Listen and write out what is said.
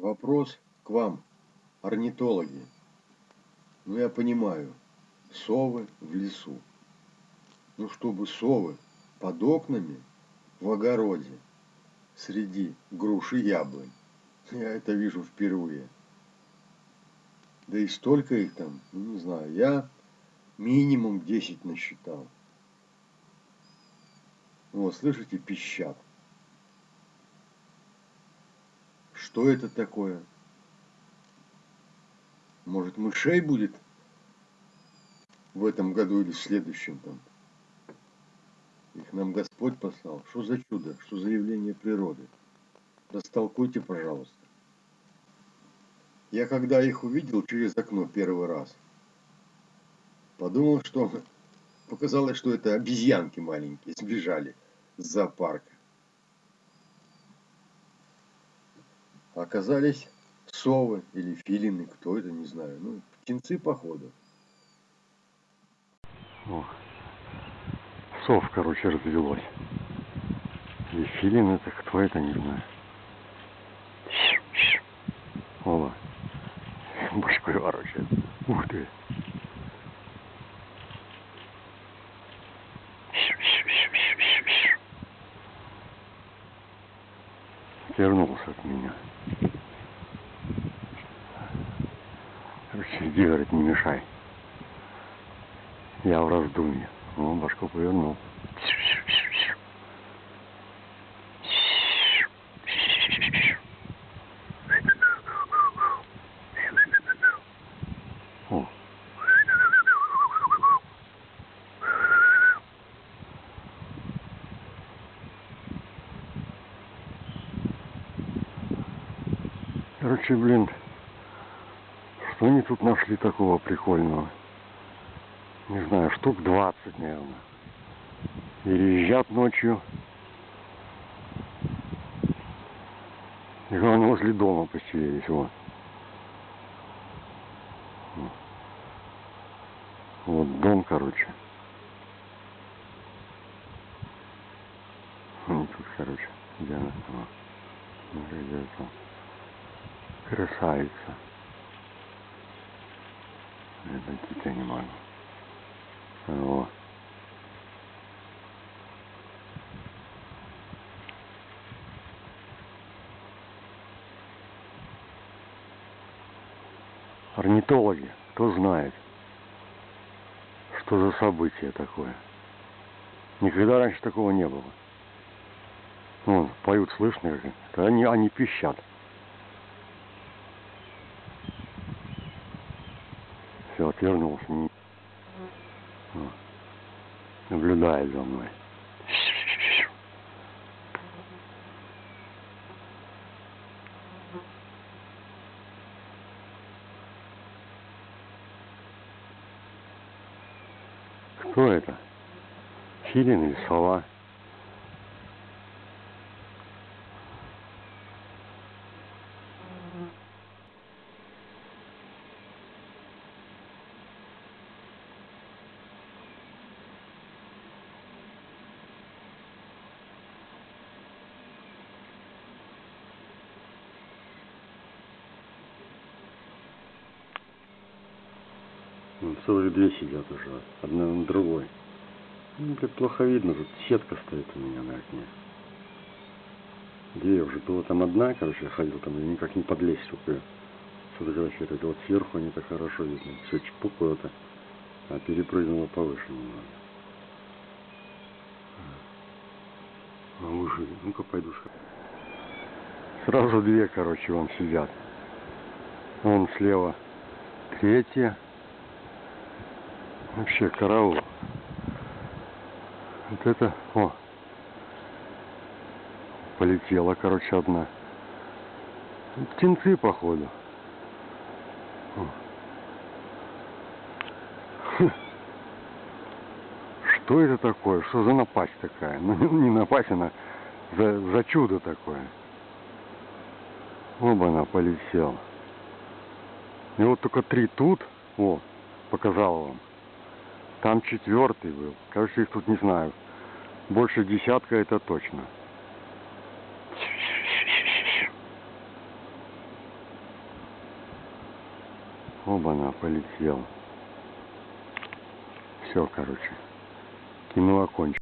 Вопрос к вам, орнитологи. Ну, я понимаю, совы в лесу. Ну, чтобы совы под окнами в огороде среди груш и яблонь. Я это вижу впервые. Да и столько их там, ну, не знаю, я минимум 10 насчитал. Вот, слышите, пищат. Что это такое? Может, мышей будет в этом году или в следующем там? Их нам Господь послал. Что за чудо? Что за явление природы? Растолкуйте, пожалуйста. Я когда их увидел через окно первый раз, подумал, что показалось, что это обезьянки маленькие сбежали с зоопарка. Оказались совы или филины, кто это, не знаю. Ну, птенцы, походу. О, сов, короче, развелось. И филин это кто это, не знаю. Ола. Башкой ворочает. Ух ты. Вернулся от меня. Короче, иди, говорит, не мешай. Я в раздумье. Ну, башку повернул. О. Короче, блин, что они тут нашли такого прикольного? Не знаю, штук 20, наверное. Переезжат ночью. И главное, возле дома поселились, вот. Вот дом, короче. Ну, тут, короче, где она? Вот. Где это? Красавица. Это дитя не могу. Вот. Орнитологи, кто знает, что за событие такое. Никогда раньше такого не было. Ну, поют слышно, они, они пищат. Все, отвернулся. Не... Наблюдает за мной. Кто это? Филин или сова? Ну, целых две сидят уже, одна на другой. Ну, как плохо видно, тут сетка стоит у меня на окне. Две уже, была там одна, короче, я ходил там, и никак не подлезть, ее сфотографировать. Вот сверху не так хорошо видно. Все чпук куда-то, а перепрыгнула повыше немного. А выше, ну-ка пойду сходи. Сразу две, короче, вон сидят. Вон слева третья. Вообще караул. Вот это, о, полетела, короче, одна. Птенцы, походу. Хм. Что это такое? Что за напасть такая? Ну, не напасть, она за, за чудо такое. Оба она полетела. И вот только три тут, о, показал вам. Там четвертый был. Кажется, их тут не знаю. Больше десятка это точно. Оба-на, полетел. Все, короче. Кино окончено.